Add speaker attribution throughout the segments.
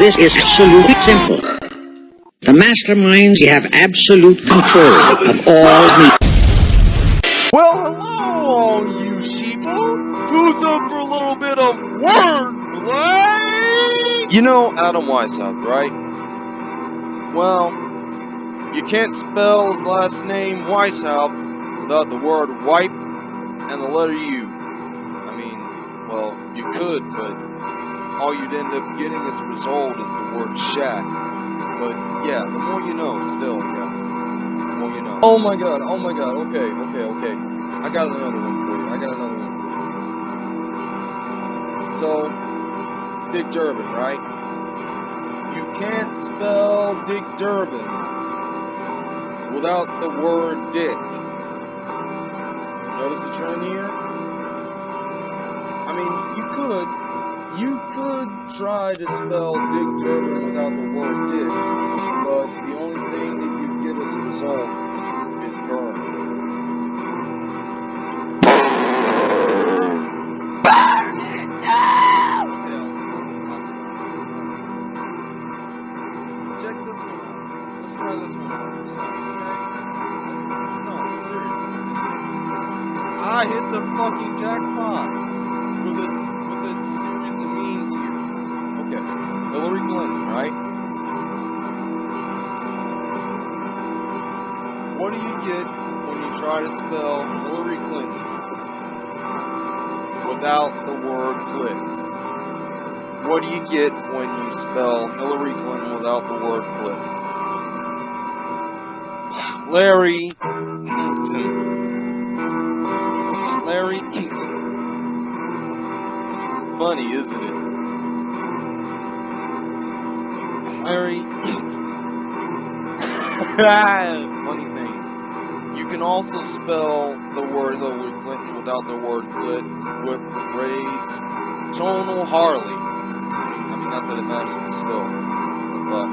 Speaker 1: this is absolutely simple. The masterminds you have absolute control of all media.
Speaker 2: Well, hello, all you sheeple. Who's up for a little bit of wordplay? You know Adam Weishaupt, right? Well, you can't spell his last name Weishaupt without the word wipe and the letter U. I mean, well, you could, but all you'd end up getting as a result is the word shat. But yeah, the more you know, still, yeah. The more you know. Oh my god, oh my god, okay, okay, okay. I got another one for you. I got another one for you. So, Dick Durbin, right? You can't spell Dick Durbin without the word dick. Notice the trend here? I mean, you could, you could try to spell Dick Durbin without the word dick, but the only thing that you get as a result spell Hillary Clinton without the word clit? What do you get when you spell Hillary Clinton without the word clit? Larry Eaton. Larry Eaton. Funny, isn't it? Larry Eaton. Ah! Can also spell the word Hillary Clinton without the word clit with the phrase tonal Harley. I mean, not that it matters, but still. What the fuck?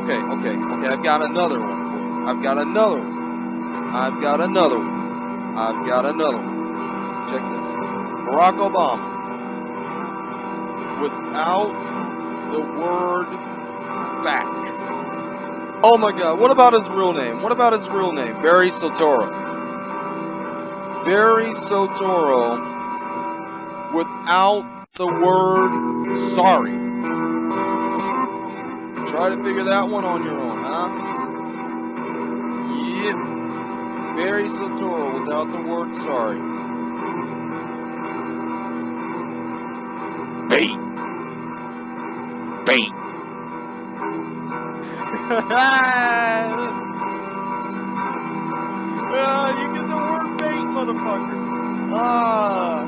Speaker 2: Okay, okay, okay. I've got another one. I've got another one. I've got another one. I've got another one. Check this. Barack Obama. Without the word back. Oh my god, what about his real name? What about his real name? Barry Soetoro. Barry Soetoro without the word sorry. Try to figure that one on your own, huh? Yep. Barry Soetoro without the word sorry. Bait. Bait. Ah, you get the word bait, motherfucker. Ah.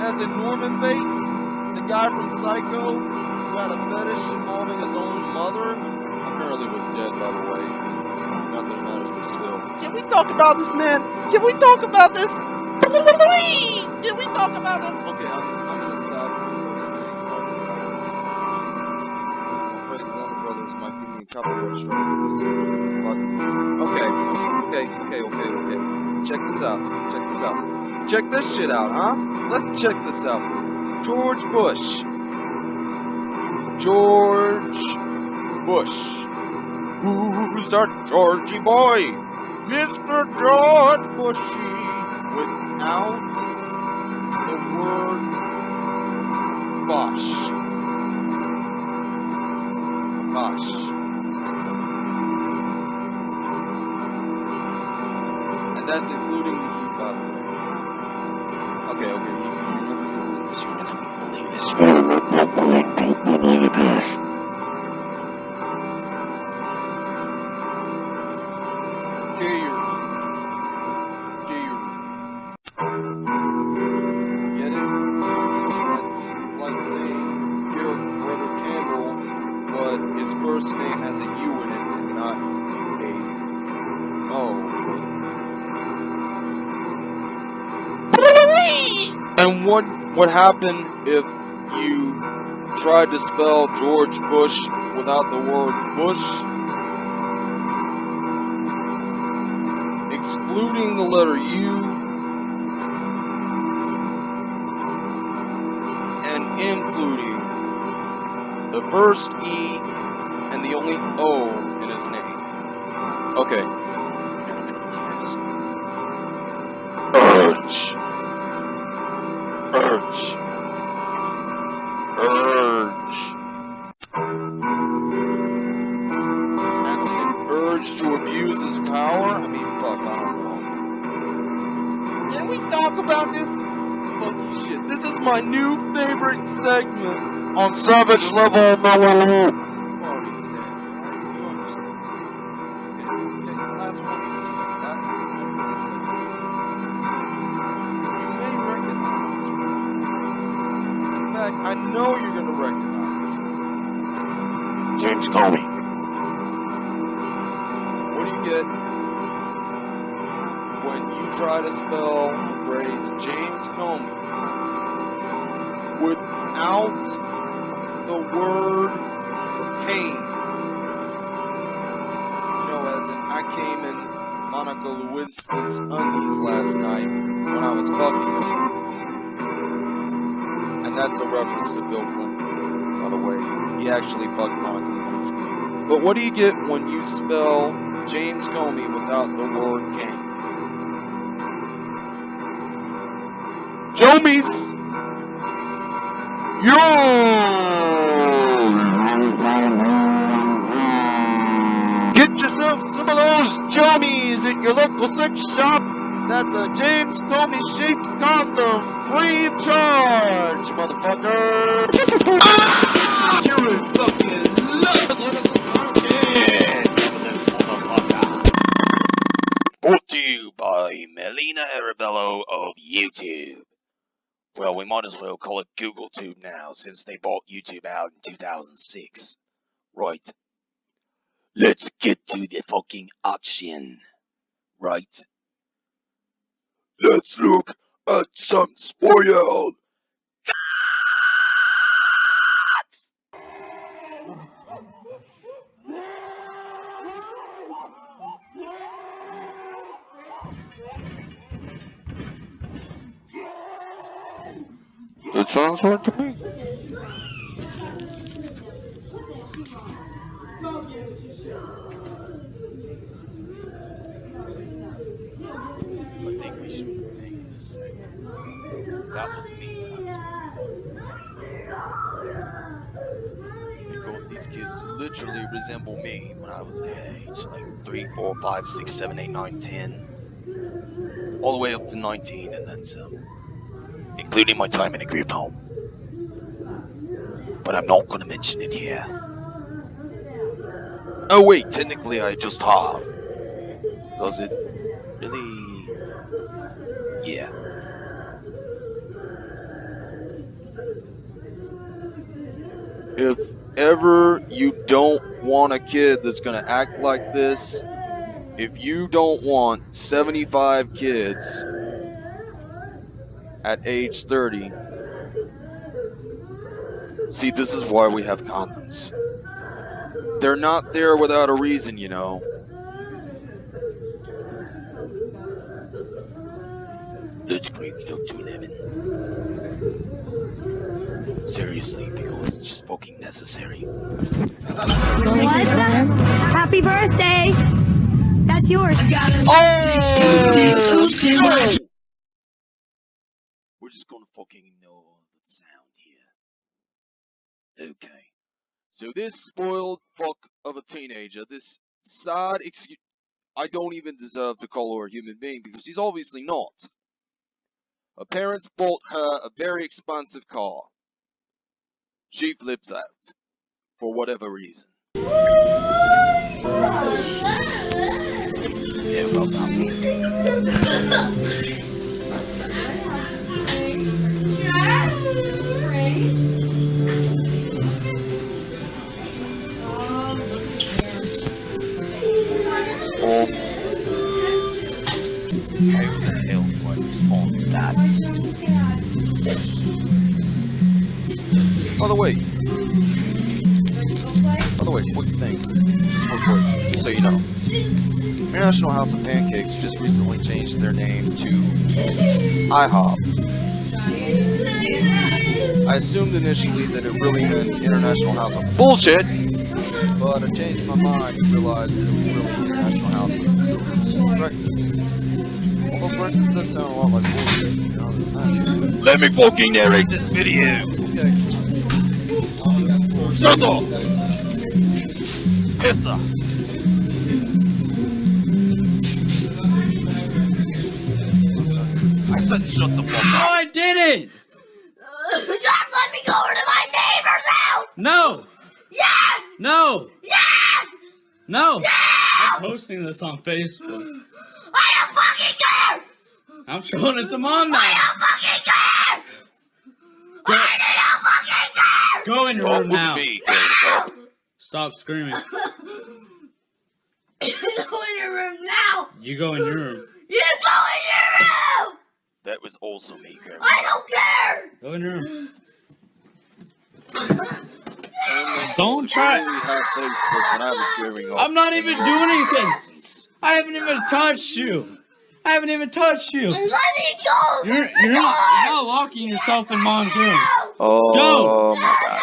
Speaker 2: As in Norman Bates, the guy from Psycho, who had a fetish involving his own mother, apparently was dead, by the way. Not that it matters, but still. Can we talk about this, man? Can we talk about this? Please! Can we talk about this? Okay, I'm, But, okay, okay, okay, okay, okay. Check this out. Check this out. Check this shit out, huh? Let's check this out. George Bush. George Bush. Who's our Georgie boy? Mr. George Bushy. Without the word Bosh. That's including the U, by the way. Okay, okay, you, you never gonna believe this, you're never gonna believe this. You're never gonna believe this. What happened if you tried to spell George Bush without the word Bush? Excluding the letter U and including the first E and the only O in his name. Okay. Urge. This one. In fact, I know you're gonna recognize this one.
Speaker 3: James Comey.
Speaker 2: What do you get when you try to spell the phrase James Comey without the word came? You know, as in I came in Monica Lewinsky's undies last night when I was fucking her. And that's a reference to Bill Clinton, by the way. He actually fucked Monica Lewinsky. But what do you get when you spell James Comey without the word Kane? Jomies! Yo! Get yourself some of those Jomies at your local sex shop. That's a James Comey shaped condom, free of charge, motherfucker! Ah! You're a fucking
Speaker 3: Brought to you by Melina Arabello of YouTube. Well, we might as well call it Google Tube now, since they bought YouTube out in 2006. Right. Let's get to the fucking action. Right. Let's look at some spoil.
Speaker 2: It sounds right to me.
Speaker 3: I think we should rename this segment. That was me Because these kids literally resemble me when I was their age. Like 3, 4, 5, 6, 7, 8, 9, 10. All the way up to 19 and then some. Including my time in a group home. But I'm not gonna mention it here.
Speaker 2: Oh wait, technically I just have. Does it really?
Speaker 3: Yeah.
Speaker 2: If ever you don't want a kid that's gonna act like this, if you don't want 75 kids at age 30, see, this is why we have condoms. They're not there without a reason, you know.
Speaker 3: Let's crank it up to 11. Seriously, because it's just fucking necessary.
Speaker 4: What the? Happy birthday! That's yours.
Speaker 2: Oh! no!
Speaker 3: We're just gonna fucking ignore the sound here. Okay.
Speaker 2: So this spoiled fuck of a teenager, this sad excuse, I don't even deserve to call her a human being because she's obviously not. Her parents bought her a very expensive car. She flips out. For whatever reason.
Speaker 3: Yeah, well do that?
Speaker 2: by the way. By the way, quick thing. Just real quick, so you know. International House of Pancakes just recently changed their name to IHOP. I assumed initially that it really meant International House of Bullshit, but I changed my mind and realized it was really International House of Breakfast. Although breakfast does sound a lot like bullshit, to be.
Speaker 3: Let me fucking narrate this video.
Speaker 2: Okay.
Speaker 3: Shut up! Pissa! I said shut the fuck up! No.
Speaker 5: I didn't.
Speaker 4: Just let me go to my neighbor's house!
Speaker 5: No,
Speaker 4: Yes!
Speaker 5: no,
Speaker 4: Yes!
Speaker 5: no. I'm posting this on Facebook.
Speaker 4: I don't fucking care!
Speaker 5: I'm showing it to mom now.
Speaker 4: I don't fucking care!
Speaker 5: Go,
Speaker 4: I don't fucking care!
Speaker 5: go in your room now.
Speaker 3: me,
Speaker 5: Stop screaming.
Speaker 4: go in your room now!
Speaker 5: You go in your room.
Speaker 4: You go in your room!
Speaker 3: That was also me, Grandma.
Speaker 4: I don't care!
Speaker 5: Go in your room. Don't try.
Speaker 2: really had Facebook when I was growing up.
Speaker 5: I'm not even doing anything. I haven't even touched you. I haven't even touched you.
Speaker 4: Let me go!
Speaker 5: You're
Speaker 4: through the
Speaker 5: you're not,
Speaker 4: door!
Speaker 5: you're not locking yourself in mom's room.
Speaker 4: No!
Speaker 2: Oh my god.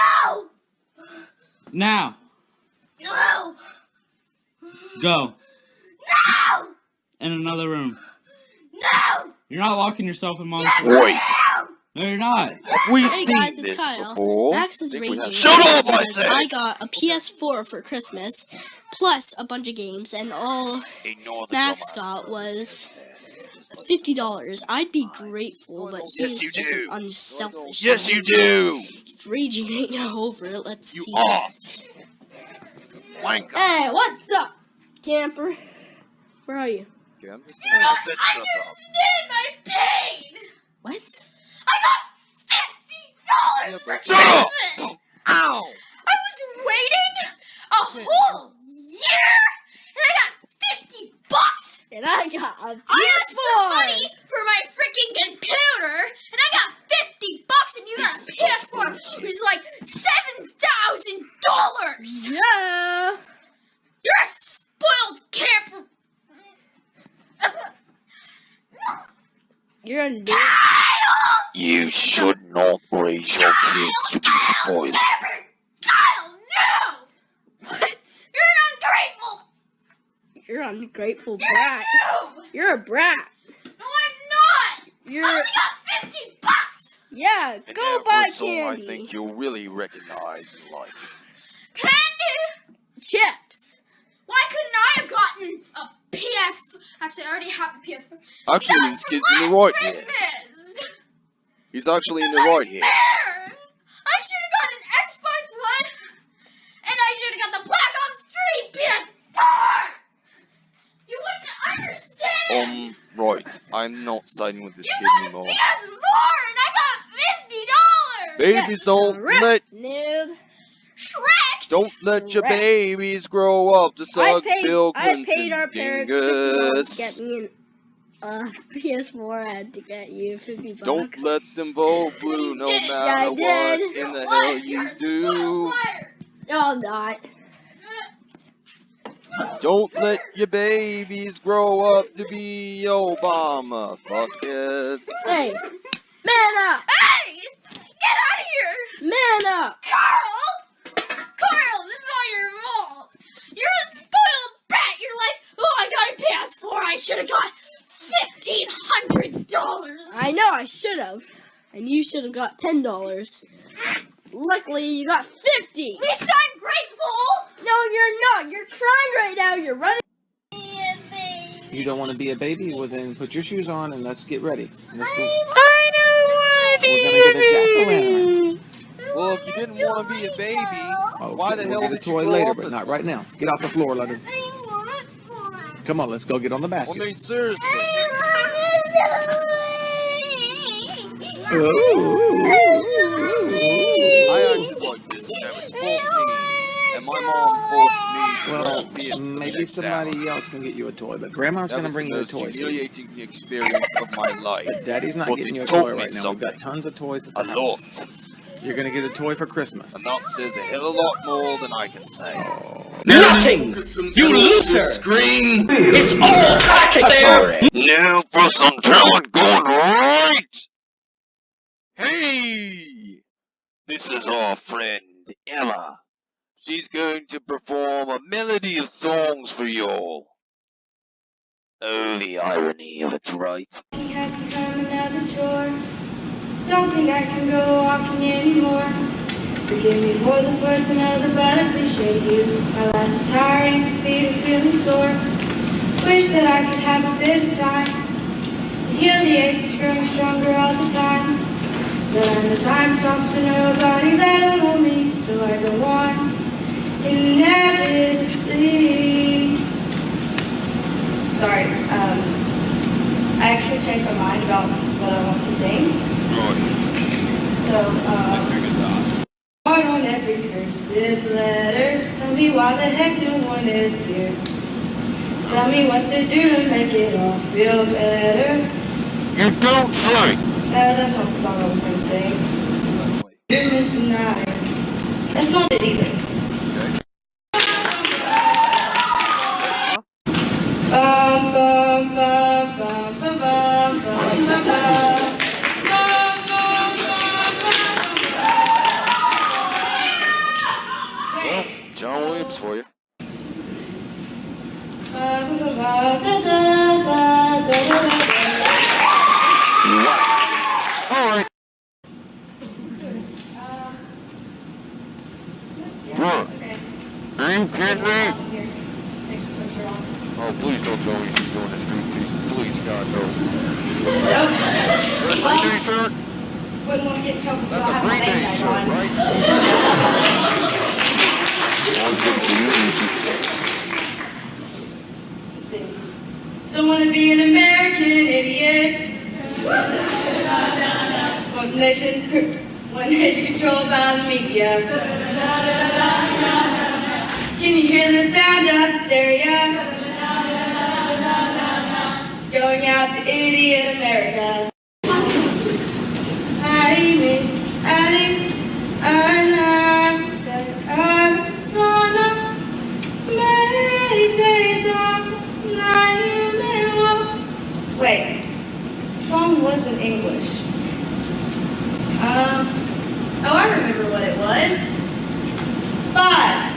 Speaker 4: No!
Speaker 5: Now,
Speaker 4: No!
Speaker 5: go
Speaker 4: No!
Speaker 5: in another room.
Speaker 4: No!
Speaker 5: You're not locking yourself in mom's room.
Speaker 3: Wait,
Speaker 4: No!
Speaker 5: No, you're not.
Speaker 2: Have we
Speaker 6: Hey
Speaker 2: seen
Speaker 6: guys, it's
Speaker 2: this
Speaker 6: Kyle.
Speaker 2: before?
Speaker 6: Max is raging
Speaker 3: Shut up, I said!
Speaker 6: I got a PS4 for Christmas, plus a bunch of games, and all
Speaker 3: ignore
Speaker 6: Max
Speaker 3: dumbass
Speaker 6: got was
Speaker 3: says there. Just like
Speaker 6: fifty dollars. I'd be grateful, but
Speaker 3: Yes,
Speaker 6: he's
Speaker 3: you
Speaker 6: just
Speaker 3: do.
Speaker 6: an unselfish.
Speaker 3: Yes, you do!
Speaker 6: He's raging right now over it. Let's
Speaker 3: You
Speaker 6: see.
Speaker 3: ass! Wanker!
Speaker 6: Hey, what's up, camper? Where are you?
Speaker 2: Okay, I'm just
Speaker 3: I said shut up.
Speaker 4: Understand my pain!
Speaker 6: What?
Speaker 4: I got fifty dollars for
Speaker 3: Shut up!
Speaker 4: Christmas!
Speaker 3: Ow!
Speaker 4: I was waiting a whole year and I got fifty bucks!
Speaker 6: And I got a
Speaker 4: I asked for money for my freaking computer and I got fifty bucks and you got a PS4 which is like seven thousand dollars!
Speaker 6: Yeah.
Speaker 4: You're a spoiled camper!
Speaker 6: You're a dick.
Speaker 4: Kyle!
Speaker 3: You should not raise your kids to be spoiled.
Speaker 4: Kyle, no!
Speaker 6: What?
Speaker 4: You're an ungrateful!
Speaker 6: You're an ungrateful brat.
Speaker 4: No!
Speaker 6: You're a brat.
Speaker 4: No, I'm not!
Speaker 6: You're
Speaker 4: I only got 50 bucks!
Speaker 6: yeah.
Speaker 2: And
Speaker 6: Go
Speaker 2: now
Speaker 6: buy
Speaker 2: for a
Speaker 6: candy.
Speaker 2: I think you'll really recognize and like.
Speaker 4: Candy!
Speaker 6: Chips.
Speaker 4: Why couldn't I have gotten a PS? Actually, I already have a PS4.
Speaker 2: Actually,
Speaker 4: That
Speaker 2: this kid's
Speaker 4: for
Speaker 2: in the
Speaker 4: last
Speaker 2: right here.
Speaker 4: Christmas!
Speaker 2: He's actually in the right here.
Speaker 4: I should have gotten an Xbox One, and I should have got the Black Ops 3 PS4! You wouldn't understand!
Speaker 2: Um, right. I'm not siding with this
Speaker 4: you
Speaker 2: kid
Speaker 4: got a
Speaker 2: anymore.
Speaker 4: PS4, and I got $50!
Speaker 2: Babies don't
Speaker 6: Shrek,
Speaker 2: let
Speaker 6: noob.
Speaker 4: Shrek!
Speaker 2: don't let your babies grow up to
Speaker 6: I
Speaker 2: suck
Speaker 6: paid,
Speaker 2: Bill
Speaker 6: I
Speaker 2: Clinton's
Speaker 6: paid our parents to get me an uh, PS4. I had to get you fifty bucks.
Speaker 2: Don't let them vote blue no matter
Speaker 6: Yeah, I
Speaker 2: what
Speaker 6: did.
Speaker 2: in the
Speaker 4: What?
Speaker 2: hell
Speaker 4: You're
Speaker 2: you
Speaker 4: a
Speaker 2: do.
Speaker 6: No, I'm not.
Speaker 2: Don't let your babies grow up to be Obama. Fuck it.
Speaker 6: Hey, man up,
Speaker 4: Hey! Get out of here!
Speaker 6: man up.
Speaker 4: Carl! Carl, this is all your fault! You're a spoiled brat! You're like, oh, I got a PS4, I should have got fifteen hundred dollars!
Speaker 6: I know I should have, and you should have got ten dollars. Luckily, you got fifty.
Speaker 4: At least I'm grateful!
Speaker 6: No, you're not. You're crying right now. You're running.
Speaker 7: You don't want to be a baby? Well, then put your shoes on and let's get ready. Let's go.
Speaker 6: I don't want to be
Speaker 7: We're gonna get a jack-o'-lantern.
Speaker 2: Well, if you didn't want to be a baby,
Speaker 7: Oh,
Speaker 2: why the hell
Speaker 7: get a
Speaker 2: did you
Speaker 7: toy
Speaker 2: grow
Speaker 7: later,
Speaker 2: up
Speaker 7: but not right now. Get off the floor, Leonard. Come on, let's go get on the
Speaker 2: I
Speaker 7: basket.
Speaker 2: mean, seriously. I acted like this when I was 14, and my mom forced me to
Speaker 7: Well,
Speaker 2: be a
Speaker 7: maybe somebody else can get you a toy, but Grandma's gonna bring you a toy. sweetie.
Speaker 2: humiliating experience of my life.
Speaker 7: But Daddy's not
Speaker 2: But
Speaker 7: getting you a toy right now. We've got tons of toys at
Speaker 2: A
Speaker 7: the
Speaker 2: lot.
Speaker 7: You're gonna get a toy for Christmas.
Speaker 2: And that says a hell of a lot more than I can say.
Speaker 1: Nothing! You loser! Scream! It's all back there!
Speaker 3: Now for some talent going right!
Speaker 2: Hey!
Speaker 3: This is our friend Ella. She's going to perform a melody of songs for you all. Oh, the irony of it, right?
Speaker 8: Walking has become another chore. Don't think I can go walking anymore. Forgive me for this words, another but I appreciate you. My life is tiring, my feet are feeling sore. Wish that I could have a bit of time to heal the ache that's growing stronger all the time. But I'm the time stops to nobody that don't me, so I go on inevitably. Sorry, um, I actually changed my mind about what I want to sing. So, um, Heart on every cursive letter. Tell me why the heck no one is here. Tell me what to do to make it all feel better.
Speaker 3: You don't sing!
Speaker 8: No, uh, that's not the song I was gonna sing. Human tonight. That's not it either.
Speaker 3: Are you kidding me? Oh, please don't tell me she's doing a striptease. Please, God, no. That's a Green Day shirt?
Speaker 8: Wouldn't want to get trouble
Speaker 3: That's a Green Day shirt,
Speaker 8: on.
Speaker 3: right?
Speaker 8: Don't want to be an American idiot. One nation, one nation controlled by the media. Can you hear the sound of hysteria? It's going out to idiot America. Hi, Miss Alex. Anna, Arizona. Wait, the song wasn't English. Um, oh, I remember what it was. Five,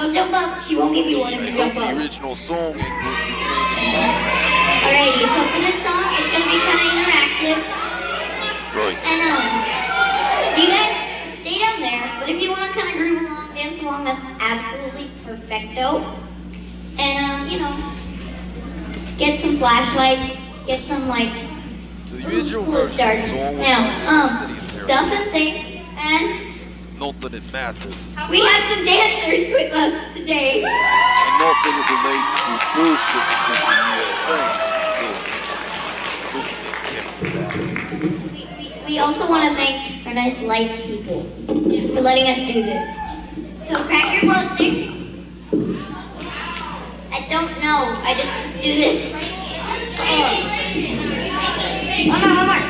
Speaker 9: Don't jump up. She won't give you one if you jump
Speaker 3: the
Speaker 9: up.
Speaker 3: original song in which we changed the background.
Speaker 9: Alrighty, so for this song, it's gonna be kind of interactive.
Speaker 3: Right.
Speaker 9: And, um, you guys stay down there, but if you want to kind of groove along, dance along, that's absolutely perfecto. And, um, you know, get some flashlights, get some, like, cool
Speaker 3: song
Speaker 9: Now, um,
Speaker 3: the city of
Speaker 9: stuff and things, and
Speaker 3: Not that it matters.
Speaker 9: we have some dancers with us today.
Speaker 3: And not that it relates to bullshit city USA. Still.
Speaker 9: We, we, we also want to thank our nice lights people for letting us do this. So crack your glow sticks. I don't know. I just do this. One more, one more.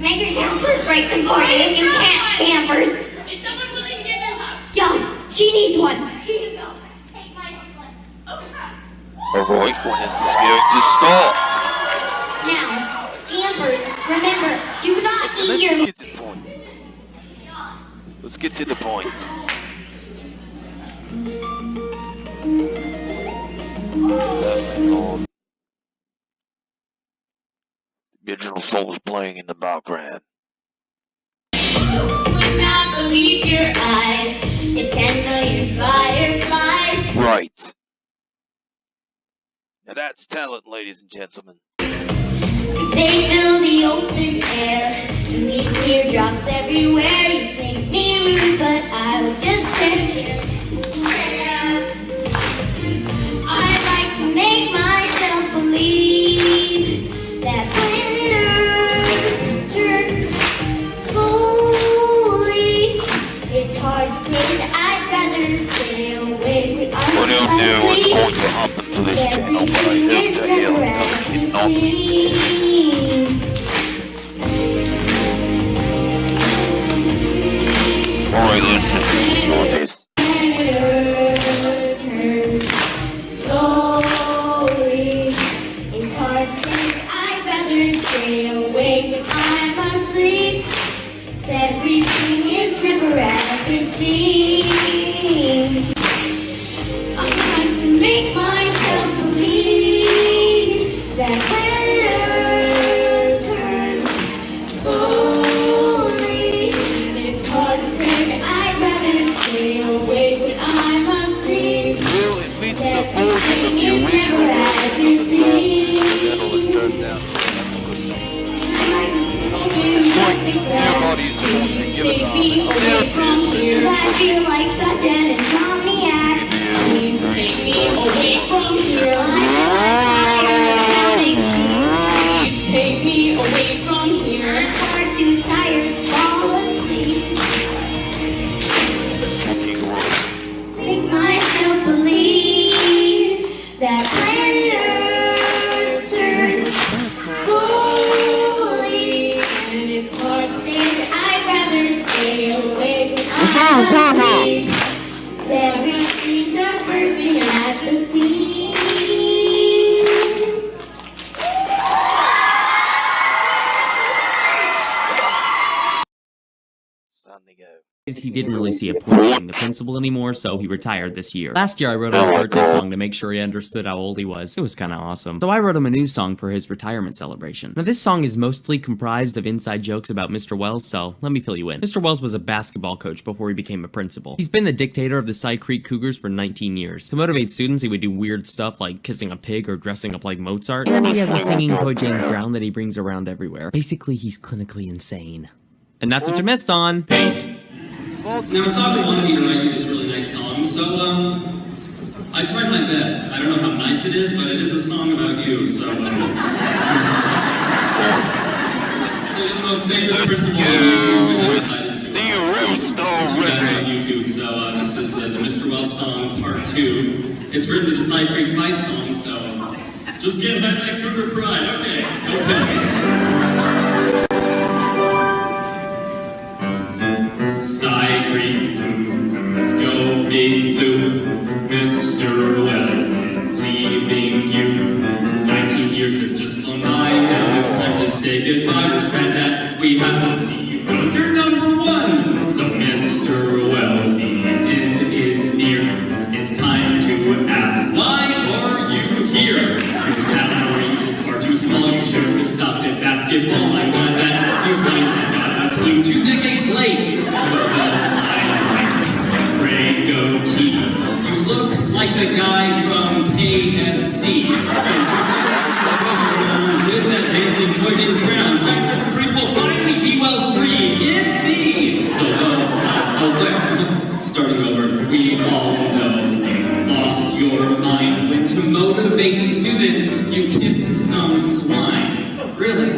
Speaker 9: Make your counselors break them for you you can't, scampers.
Speaker 4: Is someone willing to get this up?
Speaker 9: Yes, she needs one. Here you go. Take my necklace.
Speaker 3: Alright, when is this going to start?
Speaker 9: Now, scampers, remember, do not
Speaker 3: So
Speaker 9: eat your
Speaker 3: let's get to the point. Let's get to the point. Oh. The original song was playing in the background.
Speaker 9: Would not believe your eyes. The ten million fireflies.
Speaker 3: Right. Now that's talent, ladies and gentlemen.
Speaker 9: They fill the open air. You need teardrops everywhere. You think me rude, but I would just know what's going to this channel, but I hope doesn't
Speaker 5: didn't really see a point being the principal anymore, so he retired this year. Last year, I wrote him a oh, birthday song to make sure he understood how old he was. It was kind of awesome. So I wrote him a new song for his retirement celebration. Now, this song is mostly comprised of inside jokes about Mr. Wells, so let me fill you in. Mr. Wells was a basketball coach before he became a principal. He's been the dictator of the Cy Creek Cougars for 19 years. To motivate students, he would do weird stuff like kissing a pig or dressing up like Mozart. And he has a singing toy James Brown that he brings around everywhere. Basically, he's clinically insane. And that's what you missed on.
Speaker 10: Now, Sasha wanted me to write you this really nice song, so, um, I tried my best. I don't know how nice it is, but it is a song about you, so, um, so you're the most famous principal on YouTube, and I decided to, uh, to do that on YouTube, so, uh, this is uh, the Mr. Wells song, part two. It's written to the Cy Creek Fight song, so, just get back that Cougar pride, okay, okay. Say goodbye. We're that we have to see you. You're number one. So, Mr. Wells, the end is near. It's time to ask, why are you here? Your salary is far too small. You should have stopped at basketball. I'm glad that you finally got a clue. Two decades late. Goatee. You look like the guy from KFC. Dancing toy James Brown, Cypress Creek will finally be well free. Give me. So, uh, starting over, we all know. Lost your mind when to motivate students, you kiss some swine. Really?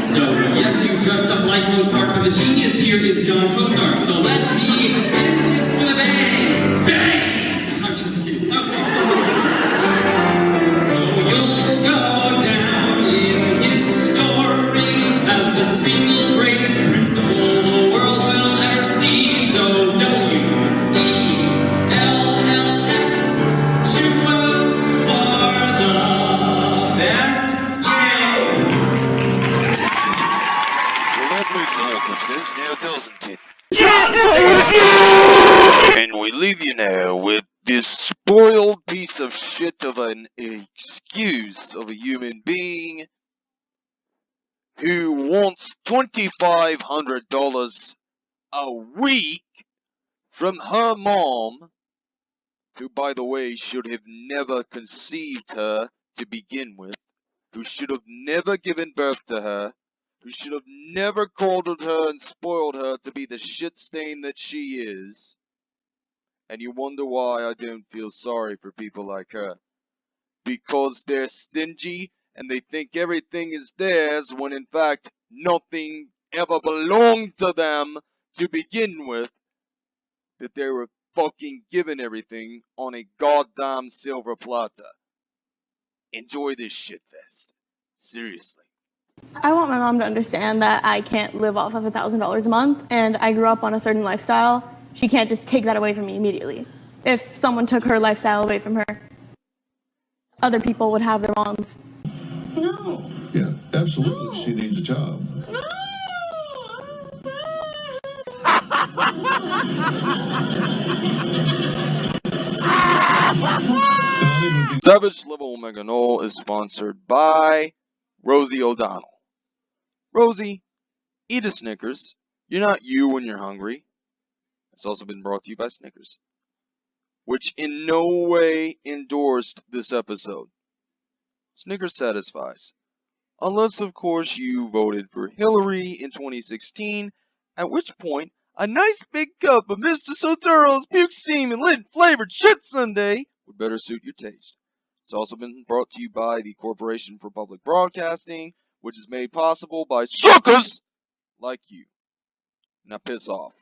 Speaker 10: So, yes, you dressed up like Mozart, but the genius here is John Mozart. So let me end this with a bang! Bang! I'm just kidding. Okay.
Speaker 2: $2,500 a week from her mom, who, by the way, should have never conceived her to begin with, who should have never given birth to her, who should have never coddled her and spoiled her to be the shit stain that she is. And you wonder why I don't feel sorry for people like her. Because they're stingy and they think everything is theirs when in fact nothing ever belonged to them to begin with. That they were fucking given everything on a goddamn silver platter. Enjoy this shit fest. Seriously.
Speaker 11: I want my mom to understand that I can't live off of $1,000 a month and I grew up on a certain lifestyle. She can't just take that away from me immediately. If someone took her lifestyle away from her, other people would have their moms.
Speaker 12: No. Yeah, absolutely. She needs a job.
Speaker 2: Savage Level Omega Null is sponsored by Rosie O'Donnell. Rosie, eat a Snickers. You're not you when you're hungry. It's also been brought to you by Snickers, which in no way endorsed this episode. Snickers satisfies. Unless, of course, you voted for Hillary in 2016, at which point a nice big cup of Mr. Soetoro's puke semen lint flavored shit sundae would better suit your taste. It's also been brought to you by the Corporation for Public Broadcasting, which is made possible by suckers like you. Now piss off.